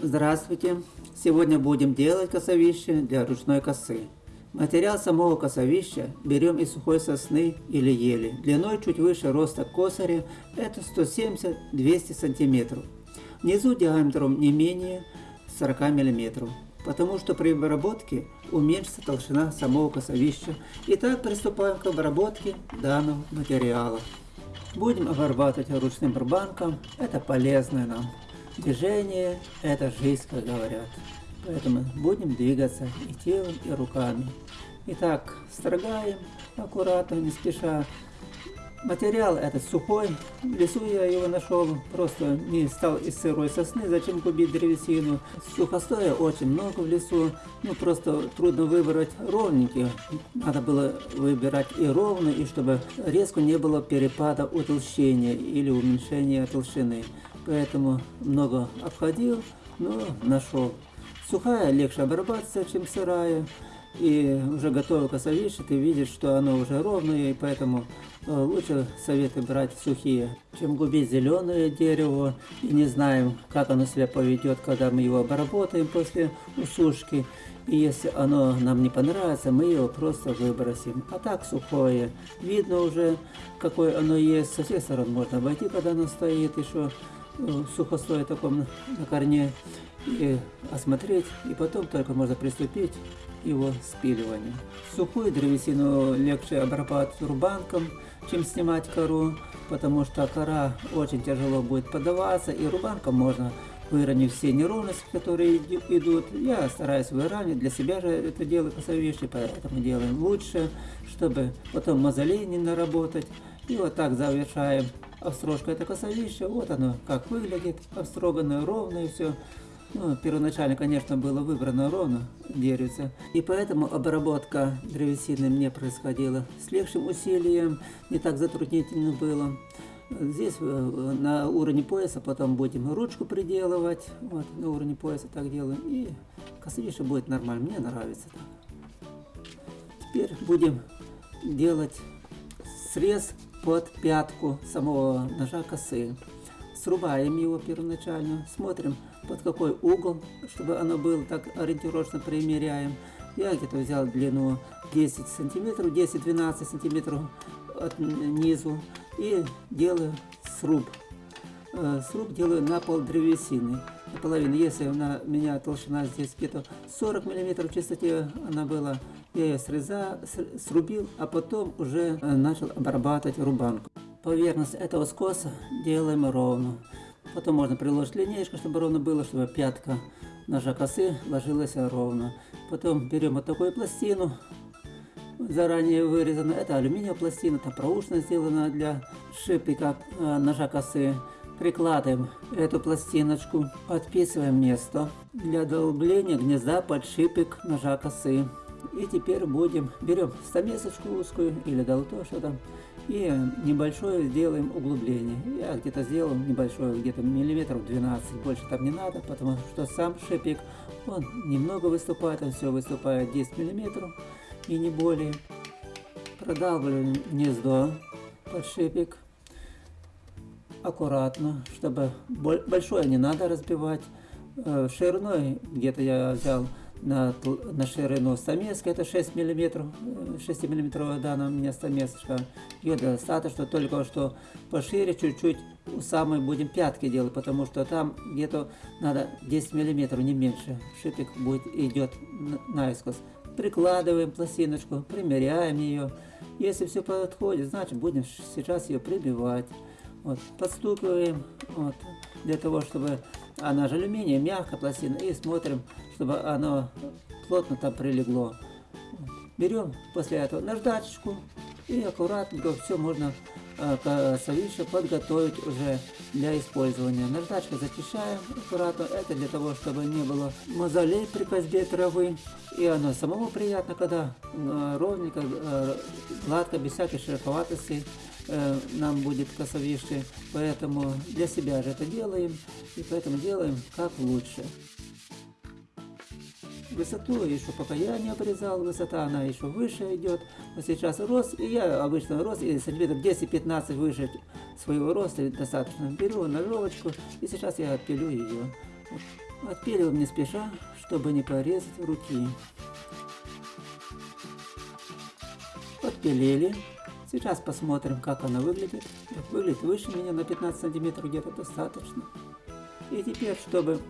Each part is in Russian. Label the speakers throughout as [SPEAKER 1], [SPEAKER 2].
[SPEAKER 1] Здравствуйте! Сегодня будем делать косовище для ручной косы. Материал самого косовища берем из сухой сосны или ели. Длиной чуть выше роста косаря это 170-200 см. Внизу диаметром не менее 40 мм. Потому что при обработке уменьшится толщина самого косовища. Итак, приступаем к обработке данного материала. Будем обрабатывать ручным барбанком. Это полезно нам. Движение – это жизнь, как говорят. Поэтому будем двигаться и телом, и руками. Итак, строгаем аккуратно, не спеша. Материал этот сухой, в лесу я его нашел, просто не стал из сырой сосны, зачем губить древесину. Сухостоя очень много в лесу, ну просто трудно выбрать ровненький. Надо было выбирать и ровно, и чтобы резко не было перепада утолщения или уменьшения толщины. Поэтому много обходил, но нашел. Сухая легче обрабатывается, чем сырая. И уже готовое косовище, ты видишь, что оно уже ровное, и поэтому э, лучше советы брать сухие, чем губить зеленое дерево. И не знаем, как оно себя поведет, когда мы его обработаем после усушки. И если оно нам не понравится, мы его просто выбросим. А так сухое. Видно уже, какое оно есть. Со всех сторон можно обойти, когда оно стоит еще э, сухостое таком на корне и осмотреть, и потом только можно приступить к его спиливанию. Сухую древесину легче обрабатывать рубанком, чем снимать кору, потому что кора очень тяжело будет подаваться, и рубанком можно выровнять все неровности, которые идут. Я стараюсь выравнивать, для себя же это делаю косовище, поэтому делаем лучше, чтобы потом мозолей не наработать. И вот так завершаем обстрожку это косовище. Вот оно как выглядит, обстроганное, ровное все. Ну, первоначально, конечно, было выбрано ровно деревце, и поэтому обработка древесины мне происходила с легчим усилием, не так затруднительно было. Здесь э, на уровне пояса потом будем ручку приделывать, вот на уровне пояса так делаем, и косовище будет нормально, мне нравится так. Теперь будем делать срез под пятку самого ножа косы. Срубаем его первоначально, смотрим под какой угол, чтобы оно было так ориентировочно примеряем. Я где-то взял длину 10 сантиметров, 10-12 сантиметров от низу и делаю сруб. Э, сруб делаю на пол древесины. Наполовину. Если у меня толщина здесь где-то 40 миллиметров в чистоте она была, я срезал, срубил, а потом уже э, начал обрабатывать рубанку. Поверхность этого скоса делаем ровно. Потом можно приложить линейку, чтобы ровно было, чтобы пятка ножа косы ложилась ровно. Потом берем вот такую пластину, заранее вырезана. Это алюминиевая пластина, там проушина сделана для шипика э, ножа косы. Прикладываем эту пластиночку, подписываем место для долбления гнезда под шипик ножа косы. И теперь будем, берем стамесочку узкую или долото, что там, и небольшое сделаем углубление. Я где-то сделал небольшое, где-то миллиметров 12, больше там не надо, потому что сам шипик, он немного выступает, он все выступает 10 миллиметров и не более. Продалбливаем гнездо под шипик аккуратно, чтобы большое не надо разбивать. Э, шириной где-то я взял на, на ширину стамеска, это 6 мм, 6 миллиметровая дана меня стамесочка. Ее достаточно, только что пошире чуть-чуть у самой будем пятки делать, потому что там где-то надо 10 миллиметров, не меньше. Шипик будет идет наискось. Прикладываем пластиночку, примеряем ее. Если все подходит, значит будем сейчас ее прибивать. Вот, подстукиваем, вот, для того, чтобы она же алюминия, мягкая пластина, и смотрим, чтобы оно плотно там прилегло. Берем после этого наждачечку и аккуратненько все можно э, совище подготовить уже для использования. Наждачкой зачищаем аккуратно, это для того, чтобы не было мозолей при козьбе травы. И оно самому приятно, когда э, ровненько, э, гладко, без всякой шероховатости Э, нам будет косовище, поэтому для себя же это делаем, и поэтому делаем как лучше. Высоту еще пока я не обрезал, высота она еще выше идет, но сейчас рост, и я обычно рост, и сантиметров 10-15 выше своего роста достаточно. Беру ножовочку, и сейчас я отпилю ее. Отпиливаем не спеша, чтобы не порезать руки. Подпилили. Сейчас посмотрим, как она выглядит. Выглядит выше меня на 15 сантиметров где-то достаточно. И теперь, чтобы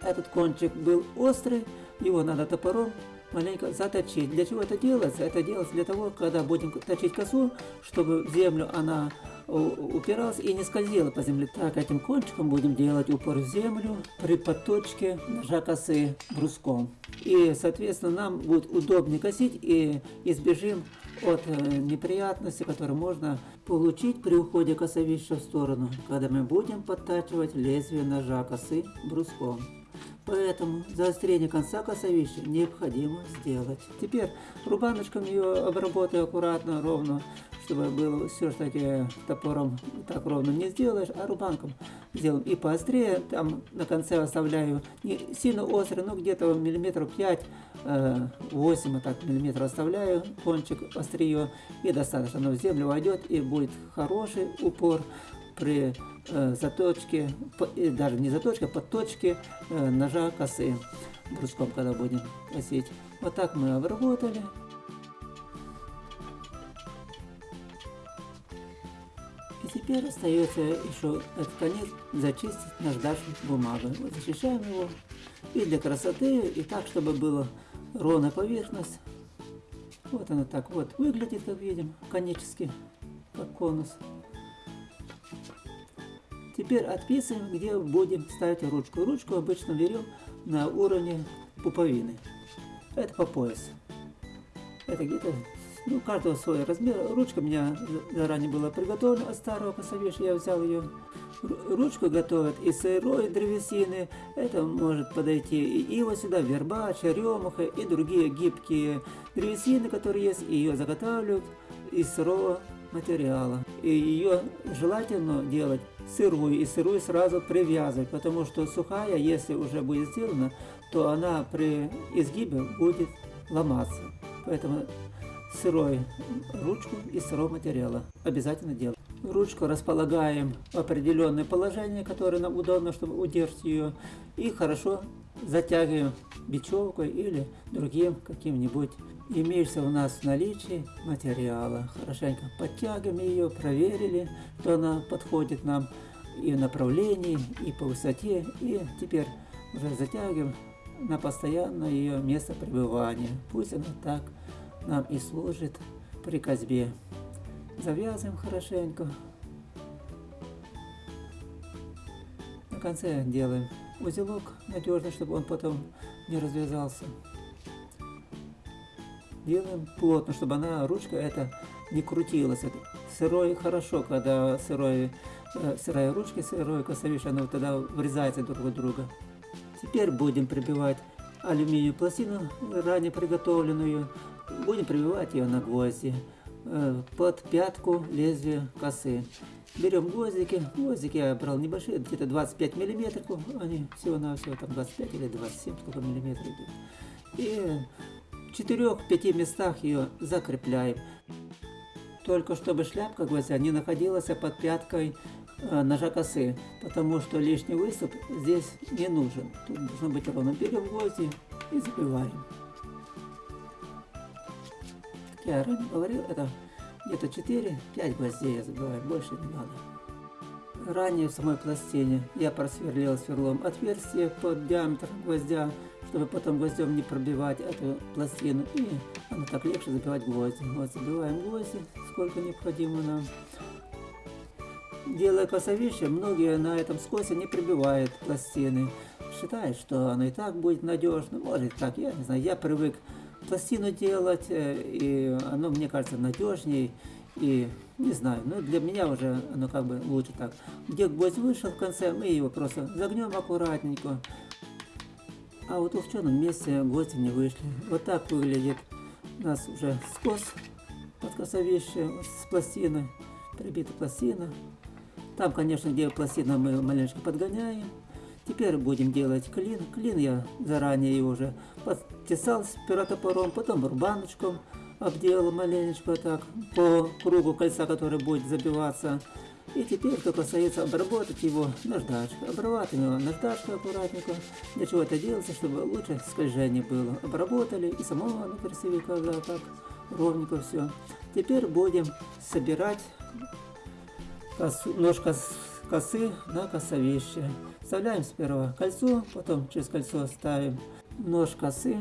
[SPEAKER 1] этот кончик был острый, его надо топором маленько заточить. Для чего это делается? Это делается для того, когда будем точить косу, чтобы в землю она упиралась и не скользила по земле. Так, этим кончиком будем делать упор в землю при подточке ножа косы бруском. И, соответственно, нам будет удобнее косить и избежим от э, неприятностей, которые можно получить при уходе косовища в сторону, когда мы будем подтачивать лезвие ножа косы бруском. Поэтому заострение конца косовища необходимо сделать. Теперь рубаночком ее обработаю аккуратно, ровно, чтобы было все-таки топором так ровно не сделаешь, а рубанком сделаем и поострее. Там на конце оставляю не сильно острый, но где-то миллиметров 5 8 вот так миллиметров оставляю кончик острие и достаточно оно в землю войдет и будет хороший упор при э, заточке, по, даже не заточке, а подточке э, ножа косы бруском, когда будем косить. Вот так мы обработали. Теперь остается еще этот конец зачистить наждачной бумагой. Вот защищаем его и для красоты, и так, чтобы была ровная поверхность. Вот она так вот выглядит, как видим, конически, как конус. Теперь отписываем, где будем ставить ручку. Ручку обычно берем на уровне пуповины. Это по пояс. Это где-то, ну, каждого свой размер. Ручка у меня заранее была приготовлена от старого косовиша. Я взял ее. Ручку готовят из сырой древесины. Это может подойти и ива сюда, верба, черемуха и другие гибкие древесины, которые есть. И ее заготавливают из сырого материала. И ее желательно делать сырую, и сырую сразу привязывать, потому что сухая, если уже будет сделана, то она при изгибе будет ломаться. Поэтому сырой ручку из сырого материала обязательно делаем. Ручку располагаем в определенное положение, которое нам удобно, чтобы удержать ее, и хорошо затягиваем бечевкой или другим каким-нибудь имеется у нас в наличии материала. Хорошенько подтягиваем ее, проверили, что она подходит нам и в направлении, и по высоте. И теперь уже затягиваем на постоянное ее место пребывания. Пусть она так нам и служит при козьбе. Завязываем хорошенько. На конце делаем узелок надежный, чтобы он потом не развязался делаем плотно, чтобы она, ручка эта, не крутилась. Это сырой хорошо, когда сырой, э, сырая ручка, сырой косовиш, она вот тогда врезается друг в друга. Теперь будем прибивать алюминиевую пластину, ранее приготовленную. Будем прибивать ее на гвозди э, под пятку лезвия косы. Берем гвоздики, гвоздики я брал небольшие, где-то 25 миллиметров, они всего-навсего там 25 или 27 сколько миллиметров идут. И четырех-пяти местах ее закрепляем. Только чтобы шляпка гвоздя не находилась под пяткой э, ножа косы, потому что лишний выступ здесь не нужен. Тут должно быть ровно. Берем гвозди и забиваем. Я ранее говорил, это где-то 4-5 гвоздей я забиваю, больше не надо. Ранее в самой пластине я просверлил сверлом отверстие под диаметр гвоздя чтобы потом гвоздем не пробивать эту пластину. И оно так легче забивать гвозди. Вот забиваем гвозди, сколько необходимо нам. Делая косовище, многие на этом скосе не прибивают пластины. Считают, что оно и так будет надежно. Может так, я не знаю, я привык пластину делать, э, и оно мне кажется надежнее. И не знаю, но для меня уже оно как бы лучше так. Где гвоздь вышел в конце, мы его просто загнем аккуратненько. А вот в черном месте гости не вышли. Вот так выглядит у нас уже скос под косовище с пластиной, прибита пластина. Там, конечно, где пластина мы маленько подгоняем. Теперь будем делать клин. Клин я заранее уже подтесал с пиротопором, потом рубаночком обделал маленечко так по кругу кольца, который будет забиваться. И теперь только остается обработать его наждачкой. Обрабатываем его наждачкой аккуратненько. Для чего это делается? Чтобы лучше скольжение было. Обработали и самого оно красивее, когда так ровненько все. Теперь будем собирать косу, нож кос, косы на косовище. Вставляем сперва кольцо, потом через кольцо ставим нож косы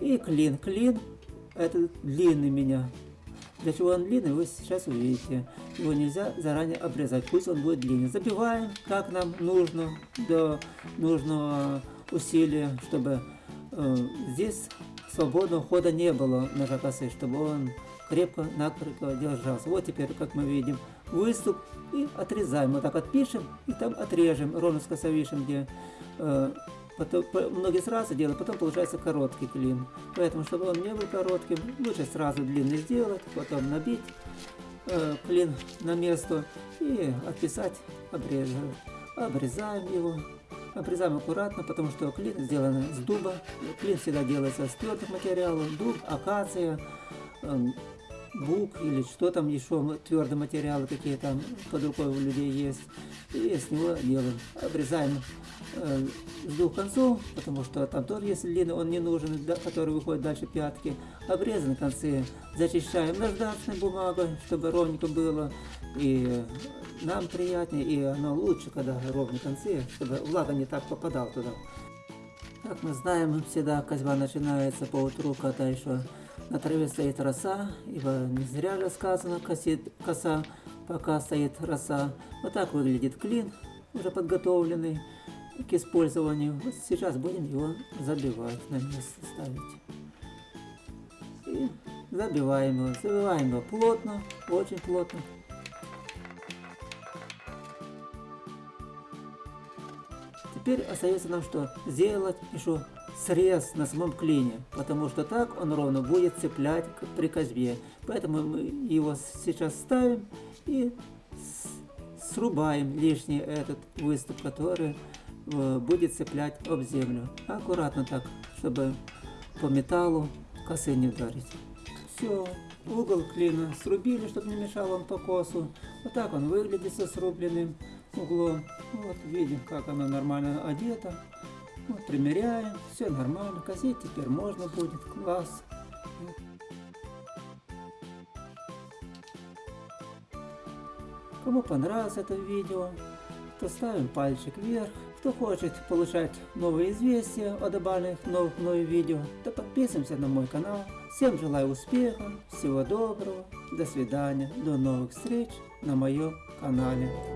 [SPEAKER 1] и клин. Клин это длинный меня. Для чего он длинный, вы сейчас увидите. Его нельзя заранее обрезать, пусть он будет длинный. Забиваем, как нам нужно, до нужного усилия, чтобы э, здесь свободного хода не было ножа косы, чтобы он крепко-накрепко держался. Вот теперь, как мы видим, выступ и отрезаем. Вот так отпишем и там отрежем, ровно с косовишем, где э, потом, по, многие сразу делают, потом получается короткий клин. Поэтому, чтобы он не был коротким, лучше сразу длинный сделать, потом набить э, клин на место и отписать, обрезать. Обрезаем его. Обрезаем аккуратно, потому что клин сделан с дуба. Клин всегда делается с твердых материалов. Дуб, акация, э, бук или что там еще, твердые материалы какие там под рукой у людей есть. И с него делаем. Обрезаем э, с двух концов, потому что там тоже есть длинный, он не нужен, который выходит дальше пятки. Обрезаны концы зачищаем наждачной бумагой, чтобы ровненько было. И нам приятнее, и оно лучше, когда ровные концы, чтобы влага не так попадала туда. Как мы знаем, всегда козьба начинается по утру, когда еще на траве стоит роса, ибо не зря же сказано косит коса, пока стоит роса. Вот так выглядит клин, уже подготовленный к использованию. Вот сейчас будем его забивать, на место ставить. И забиваем его, забиваем его плотно, очень плотно. Теперь остается нам что? Сделать еще срез на самом клине, потому что так он ровно будет цеплять при козьбе. Поэтому мы его сейчас ставим и срубаем лишний этот выступ, который э, будет цеплять об землю. Аккуратно так, чтобы по металлу косы не ударить. Все, угол клина срубили, чтобы не мешал он по косу. Вот так он выглядит со срубленным углом. Вот видим, как она нормально одета. Вот примеряем, все нормально, косить теперь можно будет, класс. Кому понравилось это видео, то ставим пальчик вверх. Кто хочет получать новые известия о добавленных новых мной видео, то подписываемся на мой канал. Всем желаю успеха, всего доброго, до свидания, до новых встреч на моем канале.